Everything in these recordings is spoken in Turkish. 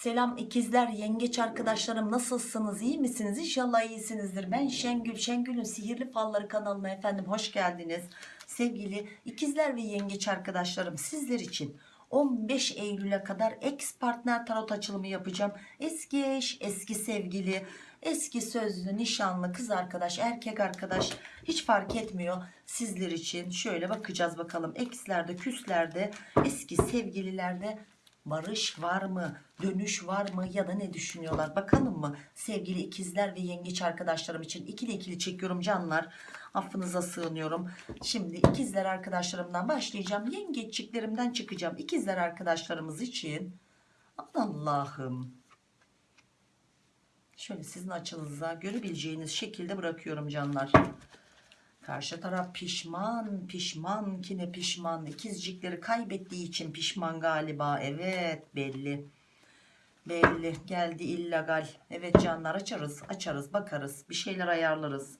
Selam ikizler, yengeç arkadaşlarım nasılsınız? iyi misiniz? İnşallah iyisinizdir. Ben Şengül, Şengül'ün Sihirli Falları kanalına efendim hoş geldiniz. Sevgili ikizler ve yengeç arkadaşlarım sizler için 15 Eylül'e kadar ex partner tarot açılımı yapacağım. Eski eş, eski sevgili, eski sözlü, nişanlı, kız arkadaş, erkek arkadaş hiç fark etmiyor. Sizler için şöyle bakacağız bakalım. Ex'lerde, küslerde, eski sevgililerde barış var mı? Dönüş var mı? Ya da ne düşünüyorlar? Bakalım mı? Sevgili ikizler ve yengeç arkadaşlarım için ikili ikili çekiyorum canlar. Affınıza sığınıyorum. Şimdi ikizler arkadaşlarımdan başlayacağım. Yengeççiklerimden çıkacağım. İkizler arkadaşlarımız için. Allah'ım. Şöyle sizin açınıza görebileceğiniz şekilde bırakıyorum canlar Karşı taraf pişman, pişman ki ne pişman. İkizcikleri kaybettiği için pişman galiba. Evet belli. Belli. Geldi illegal. Evet canlar açarız, açarız, bakarız. Bir şeyler ayarlarız.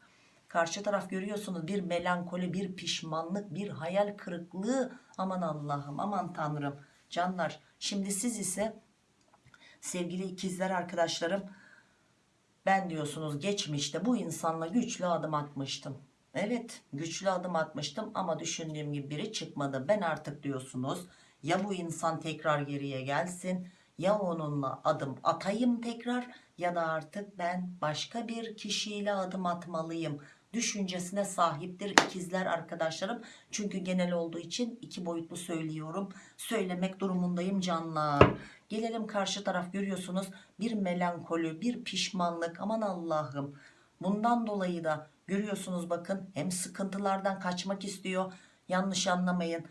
Karşı taraf görüyorsunuz bir melankoli, bir pişmanlık, bir hayal kırıklığı. Aman Allah'ım, aman Tanrım. Canlar şimdi siz ise sevgili ikizler arkadaşlarım ben diyorsunuz geçmişte bu insanla güçlü adım atmıştım. Evet güçlü adım atmıştım ama düşündüğüm gibi biri çıkmadı. Ben artık diyorsunuz ya bu insan tekrar geriye gelsin ya onunla adım atayım tekrar ya da artık ben başka bir kişiyle adım atmalıyım düşüncesine sahiptir ikizler arkadaşlarım. Çünkü genel olduğu için iki boyutlu söylüyorum. Söylemek durumundayım canlar. Gelelim karşı taraf görüyorsunuz bir melankoli bir pişmanlık aman Allah'ım. Bundan dolayı da görüyorsunuz bakın hem sıkıntılardan kaçmak istiyor. Yanlış anlamayın.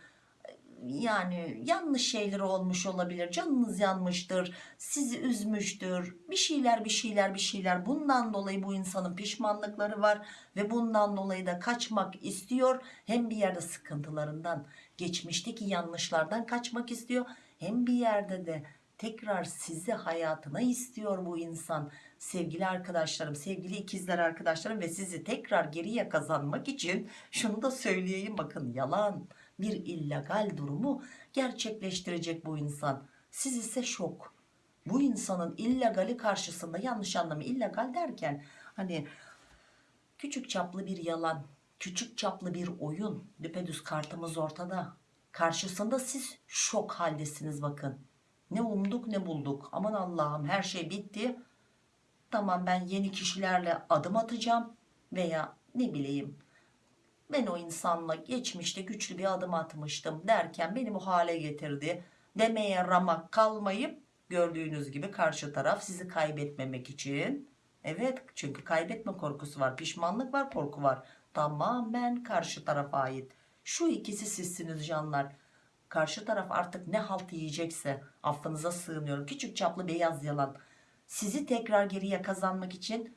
Yani yanlış şeyler olmuş olabilir canınız yanmıştır sizi üzmüştür. Bir şeyler bir şeyler bir şeyler. Bundan dolayı bu insanın pişmanlıkları var ve bundan dolayı da kaçmak istiyor. Hem bir yerde sıkıntılarından geçmişteki yanlışlardan kaçmak istiyor hem bir yerde de tekrar sizi hayatına istiyor bu insan. Sevgili arkadaşlarım sevgili ikizler arkadaşlarım ve sizi tekrar geriye kazanmak için şunu da söyleyeyim. Bakın yalan bir illegal durumu gerçekleştirecek bu insan. Siz ise şok. Bu insanın illegali karşısında yanlış anlamayın illegal derken hani küçük çaplı bir yalan küçük çaplı bir oyun düpedüz kartımız ortada. Karşısında siz şok haldesiniz bakın ne umduk ne bulduk. Aman Allah'ım her şey bitti. Tamam ben yeni kişilerle adım atacağım veya ne bileyim ben o insanla geçmişte güçlü bir adım atmıştım derken beni bu hale getirdi. Demeye ramak kalmayıp gördüğünüz gibi karşı taraf sizi kaybetmemek için. Evet çünkü kaybetme korkusu var pişmanlık var korku var. Tamamen karşı tarafa ait. Şu ikisi sizsiniz canlar karşı taraf artık ne halt yiyecekse affınıza sığınıyorum. Küçük çaplı beyaz yalan. Sizi tekrar geriye kazanmak için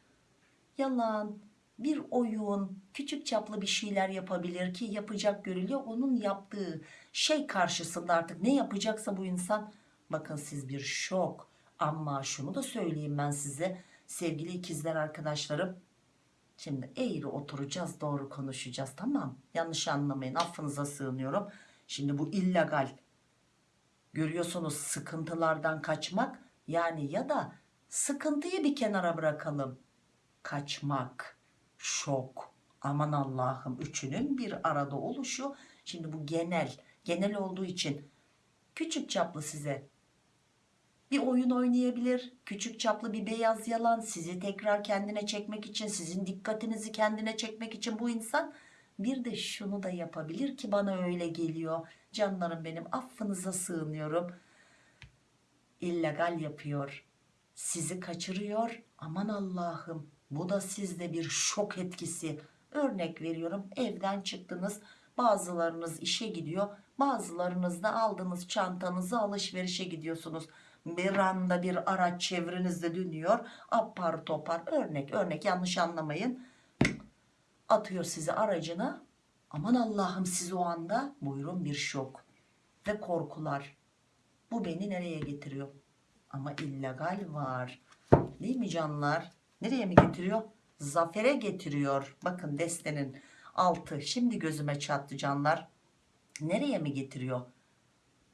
yalan bir oyun küçük çaplı bir şeyler yapabilir ki yapacak görülüyor. Onun yaptığı şey karşısında artık ne yapacaksa bu insan. Bakın siz bir şok. Ama şunu da söyleyeyim ben size. Sevgili ikizler arkadaşlarım. Şimdi eğri oturacağız doğru konuşacağız. Tamam yanlış anlamayın. Affınıza sığınıyorum şimdi bu illegal. Görüyorsunuz sıkıntılardan kaçmak yani ya da sıkıntıyı bir kenara bırakalım. Kaçmak. Şok. Aman Allah'ım üçünün bir arada oluşu. Şimdi bu genel genel olduğu için küçük çaplı size bir oyun oynayabilir. Küçük çaplı bir beyaz yalan. Sizi tekrar kendine çekmek için sizin dikkatinizi kendine çekmek için bu insan bir de şunu da yapabilir ki bana öyle geliyor. Canlarım benim affınıza sığınıyorum. İllegal yapıyor. Sizi kaçırıyor. Aman Allah'ım bu da sizde bir şok etkisi. Örnek veriyorum evden çıktınız bazılarınız işe gidiyor bazılarınız da aldığınız çantanızı alışverişe gidiyorsunuz. Bir anda bir araç çevrenizde dönüyor apar topar örnek örnek yanlış anlamayın atıyor sizi aracına. Aman Allah'ım siz o anda buyurun bir şok ve korkular. Bu beni nereye getiriyor? Ama illegal var. Değil mi canlar? Nereye mi getiriyor? Zafere getiriyor. Bakın destenin altı şimdi gözüme çattı canlar. Nereye mi getiriyor?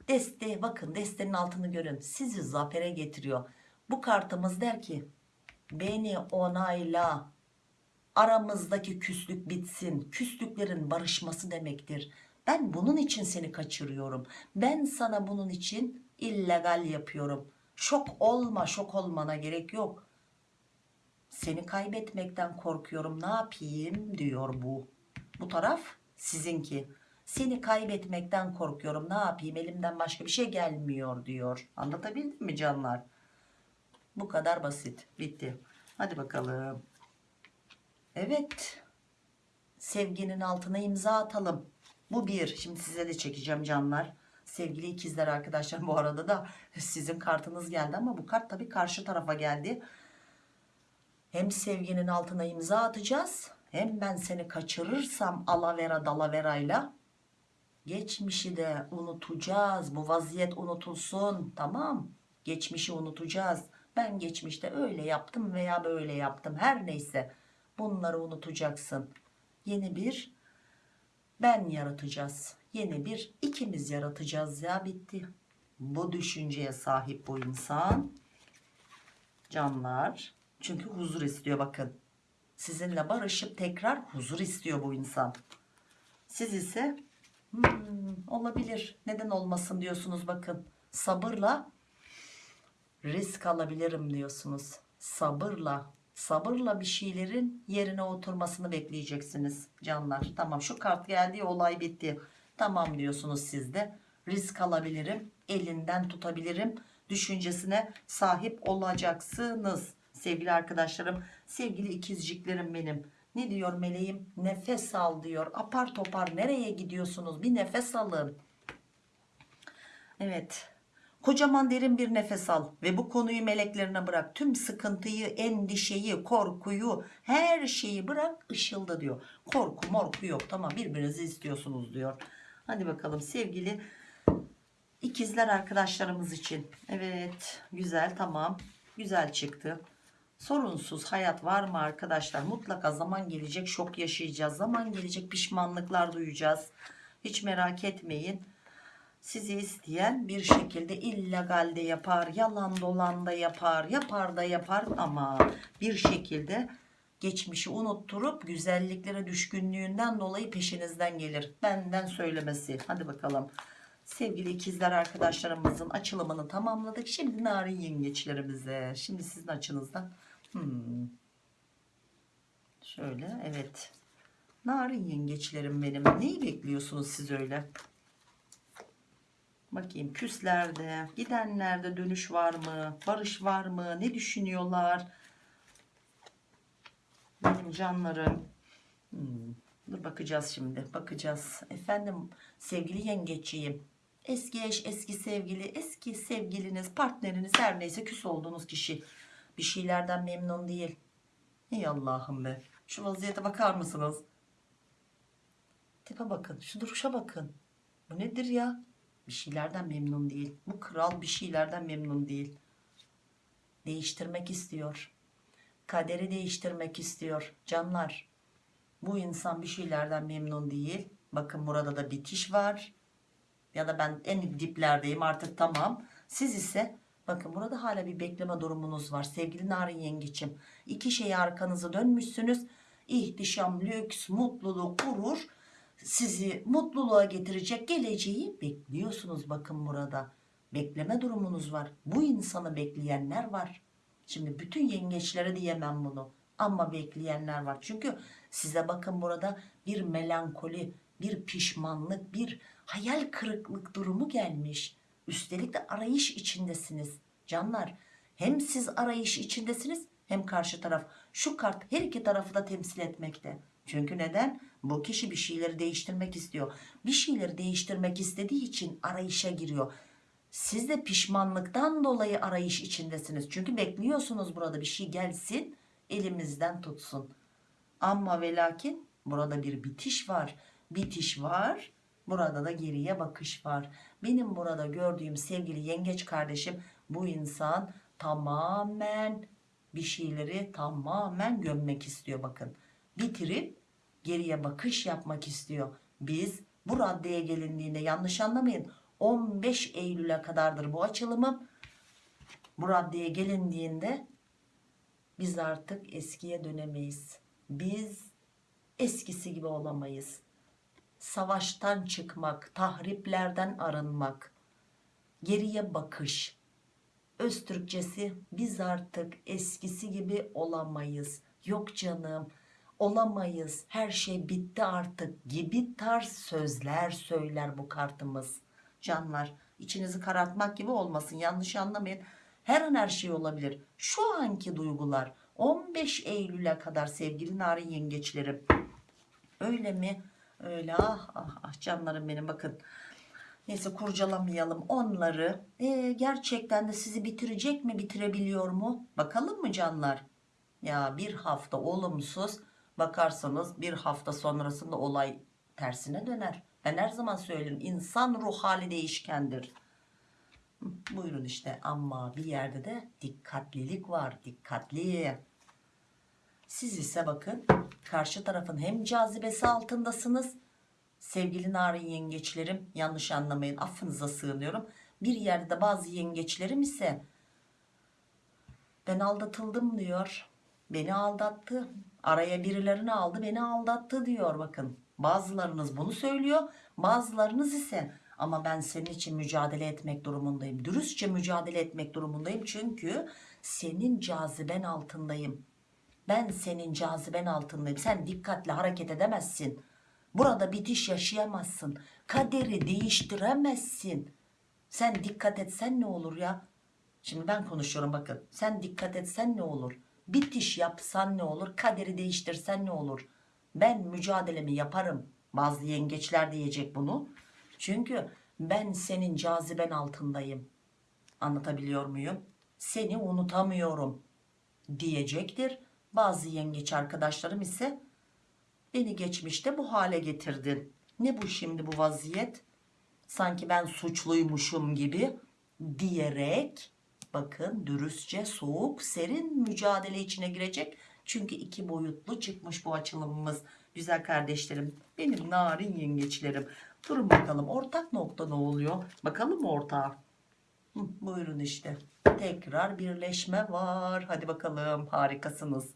Deste bakın destenin altını görün. Sizi zafere getiriyor. Bu kartımız der ki beni onayla. Aramızdaki küslük bitsin. Küslüklerin barışması demektir. Ben bunun için seni kaçırıyorum. Ben sana bunun için illegal yapıyorum. Şok olma, şok olmana gerek yok. Seni kaybetmekten korkuyorum. Ne yapayım diyor bu. Bu taraf sizinki. Seni kaybetmekten korkuyorum. Ne yapayım? Elimden başka bir şey gelmiyor diyor. Anlatabildim mi canlar? Bu kadar basit. Bitti. Hadi bakalım. Evet. Sevginin altına imza atalım. Bu bir. Şimdi size de çekeceğim canlar. Sevgili ikizler arkadaşlar bu arada da sizin kartınız geldi ama bu kart tabii karşı tarafa geldi. Hem sevginin altına imza atacağız. Hem ben seni kaçırırsam alavera dalaverayla geçmişi de unutacağız. Bu vaziyet unutulsun. Tamam. Geçmişi unutacağız. Ben geçmişte öyle yaptım veya böyle yaptım. Her neyse bunları unutacaksın. Yeni bir ben yaratacağız. Yeni bir ikimiz yaratacağız ya bitti. Bu düşünceye sahip bu insan. Canlar. Çünkü huzur istiyor bakın. Sizinle barışıp tekrar huzur istiyor bu insan. Siz ise "Hmm, olabilir neden olmasın diyorsunuz bakın. Sabırla risk alabilirim diyorsunuz. Sabırla sabırla bir şeylerin yerine oturmasını bekleyeceksiniz canlar. Tamam şu kart geldi olay bitti. Tamam diyorsunuz siz de. Risk alabilirim, elinden tutabilirim düşüncesine sahip olacaksınız. Sevgili arkadaşlarım, sevgili ikizciklerim benim. Ne diyor meleğim? Nefes al diyor. Apar topar nereye gidiyorsunuz? Bir nefes alın. Evet. Kocaman derin bir nefes al ve bu konuyu meleklerine bırak. Tüm sıkıntıyı, endişeyi, korkuyu, her şeyi bırak ışılda diyor. Korku morku yok tamam birbirinizi istiyorsunuz diyor. Hadi bakalım sevgili ikizler arkadaşlarımız için. Evet güzel tamam güzel çıktı. Sorunsuz hayat var mı arkadaşlar? Mutlaka zaman gelecek şok yaşayacağız. Zaman gelecek pişmanlıklar duyacağız. Hiç merak etmeyin sizi isteyen bir şekilde illegalde yapar, yalan dolan da yapar, yapar da yapar ama bir şekilde geçmişi unutturup güzelliklere düşkünlüğünden dolayı peşinizden gelir. Benden söylemesi. Hadi bakalım. Sevgili ikizler arkadaşlarımızın açılımını tamamladık. Şimdi narin yengeçlerimize. Şimdi sizin açınızdan. Hmm. Şöyle evet. Narin yengeçlerim benim. Neyi bekliyorsunuz siz öyle? Bakayım küslerde, gidenlerde dönüş var mı? Barış var mı? Ne düşünüyorlar? Benim canlarım. Hmm, Dur bakacağız şimdi. Bakacağız. Efendim sevgili yengeçiyim. Eski eş, eski sevgili, eski sevgiliniz, partneriniz her neyse küs olduğunuz kişi. Bir şeylerden memnun değil. Ey Allah'ım be. Şu vaziyete bakar mısınız? Tipe bakın. Şu duruşa bakın. Bu nedir ya? Bir şeylerden memnun değil. Bu kral bir şeylerden memnun değil. Değiştirmek istiyor. Kaderi değiştirmek istiyor. Canlar. Bu insan bir şeylerden memnun değil. Bakın burada da bitiş var. Ya da ben en diplerdeyim artık tamam. Siz ise bakın burada hala bir bekleme durumunuz var. Sevgili Narin Yengeç'im. İki şeye arkanızı dönmüşsünüz. İhtişam, lüks, mutluluk, gurur sizi mutluluğa getirecek geleceği bekliyorsunuz bakın burada. Bekleme durumunuz var. Bu insanı bekleyenler var. Şimdi bütün yengeçlere diyemem bunu. Ama bekleyenler var. Çünkü size bakın burada bir melankoli, bir pişmanlık, bir hayal kırıklık durumu gelmiş. Üstelik de arayış içindesiniz. Canlar hem siz arayış içindesiniz hem karşı taraf. Şu kart her iki tarafı da temsil etmekte. Çünkü neden? Bu kişi bir şeyleri değiştirmek istiyor. Bir şeyleri değiştirmek istediği için arayışa giriyor. Siz de pişmanlıktan dolayı arayış içindesiniz. Çünkü bekliyorsunuz burada bir şey gelsin elimizden tutsun. Ama ve lakin burada bir bitiş var. Bitiş var. Burada da geriye bakış var. Benim burada gördüğüm sevgili yengeç kardeşim bu insan tamamen bir şeyleri tamamen gömmek istiyor bakın. Bitirip geriye bakış yapmak istiyor. Biz bu raddeye gelindiğinde yanlış anlamayın 15 Eylül'e kadardır bu açılımım. Bu raddeye gelindiğinde biz artık eskiye dönemeyiz. Biz eskisi gibi olamayız. Savaştan çıkmak, tahriplerden arınmak, geriye bakış. Öz Türkçesi biz artık eskisi gibi olamayız. Yok canım olamayız her şey bitti artık gibi tarz sözler söyler bu kartımız. Canlar içinizi karartmak gibi olmasın yanlış anlamayın. Her an her şey olabilir. Şu anki duygular 15 Eylül'e kadar sevgili narin yengeçlerim. Öyle mi? Öyle ah ah, ah canlarım benim bakın. Neyse kurcalamayalım onları. Ee, gerçekten de sizi bitirecek mi bitirebiliyor mu? Bakalım mı canlar? Ya bir hafta olumsuz bakarsanız bir hafta sonrasında olay tersine döner. Ben her zaman söylerim insan ruh hali değişkendir. Buyurun işte ama bir yerde de dikkatlilik var dikkatli. Siz ise bakın karşı tarafın hem cazibesi altındasınız. Sevgili narin yengeçlerim yanlış anlamayın affınıza sığınıyorum. Bir yerde de bazı yengeçlerim ise ben aldatıldım diyor. Beni aldattı. Araya birilerini aldı beni aldattı diyor bakın. Bazılarınız bunu söylüyor. Bazılarınız ise ama ben senin için mücadele etmek durumundayım. Dürüstçe mücadele etmek durumundayım. Çünkü senin caziben altındayım. Ben senin caziben altındayım. Sen dikkatli hareket edemezsin. Burada bitiş yaşayamazsın. Kaderi değiştiremezsin. Sen dikkat etsen ne olur ya? Şimdi ben konuşuyorum bakın. Sen dikkat etsen ne olur? Bitiş yapsan ne olur? Kaderi değiştirsen ne olur? Ben mücadelemi yaparım. Bazı yengeçler diyecek bunu. Çünkü ben senin caziben altındayım. Anlatabiliyor muyum? Seni unutamıyorum diyecektir. Bazı yengeç arkadaşlarım ise beni geçmişte bu hale getirdin. Ne bu şimdi bu vaziyet? Sanki ben suçluymuşum gibi diyerek bakın dürüstçe soğuk serin mücadele içine girecek. Çünkü iki boyutlu çıkmış bu açılımımız. Güzel kardeşlerim benim narin yengeçlerim. Durun bakalım ortak nokta ne oluyor? Bakalım mı ortağa? Hı, buyurun işte. Tekrar birleşme var. Hadi bakalım harikasınız.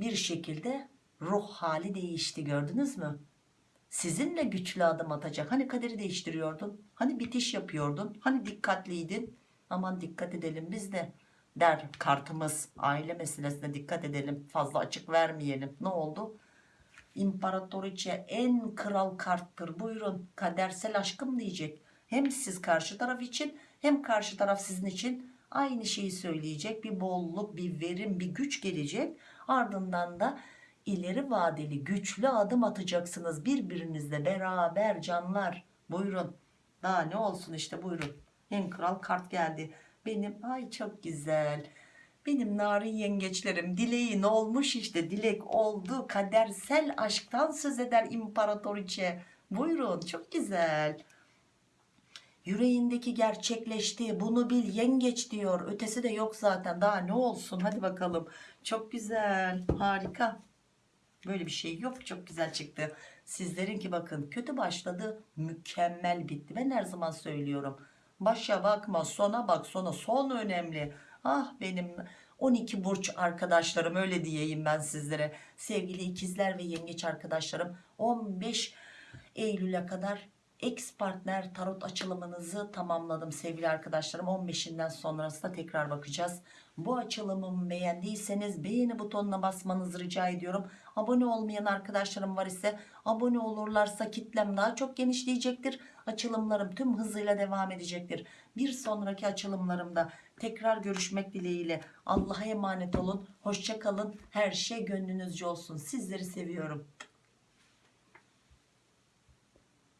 Bir şekilde ruh hali değişti gördünüz mü? Sizinle güçlü adım atacak. Hani kaderi değiştiriyordun? Hani bitiş yapıyordun? Hani dikkatliydin? Aman dikkat edelim biz de der kartımız. Aile meselesine dikkat edelim. Fazla açık vermeyelim. Ne oldu? İmparatoriçe en kral karttır. Buyurun kadersel aşkım diyecek. Hem siz karşı taraf için hem karşı taraf sizin için aynı şeyi söyleyecek. Bir bolluk, bir verim, bir güç gelecek. Ardından da ileri vadeli güçlü adım atacaksınız birbirinizle beraber canlar. Buyurun. Daha ne olsun işte buyurun. En kral kart geldi. Benim ay çok güzel. Benim narin yengeçlerim dileğin olmuş işte dilek oldu. Kadersel aşktan söz eder imparatoriçe. Buyurun çok güzel. Yüreğindeki gerçekleşti. Bunu bil yengeç diyor. Ötesi de yok zaten. Daha ne olsun hadi bakalım. Çok güzel harika. Böyle bir şey yok. Çok güzel çıktı. Sizlerinki bakın kötü başladı. Mükemmel bitti. Ben her zaman söylüyorum. Başa bakma sona bak sona. Son önemli. Ah benim 12 burç arkadaşlarım öyle diyeyim ben sizlere. Sevgili ikizler ve yengeç arkadaşlarım 15 Eylül'e kadar ex partner tarot açılımınızı tamamladım sevgili arkadaşlarım. 15'inden sonrasında tekrar bakacağız. Bu açılımımı beğendiyseniz beğeni butonuna basmanızı rica ediyorum. Abone olmayan arkadaşlarım var ise abone olurlarsa kitlem daha çok genişleyecektir. Açılımlarım tüm hızıyla devam edecektir. Bir sonraki açılımlarımda tekrar görüşmek dileğiyle Allah'a emanet olun. Hoşça kalın. Her şey gönlünüzce olsun. Sizleri seviyorum